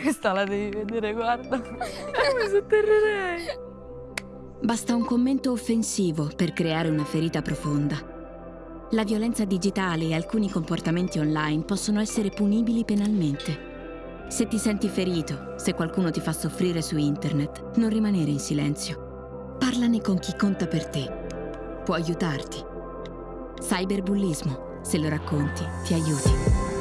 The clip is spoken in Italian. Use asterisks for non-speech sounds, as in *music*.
Questa la devi vedere, guarda. *laughs* Mi sotterrerei. Basta un commento offensivo per creare una ferita profonda. La violenza digitale e alcuni comportamenti online possono essere punibili penalmente. Se ti senti ferito, se qualcuno ti fa soffrire su internet, non rimanere in silenzio. Parlane con chi conta per te. Può aiutarti. Cyberbullismo, se lo racconti, ti aiuti.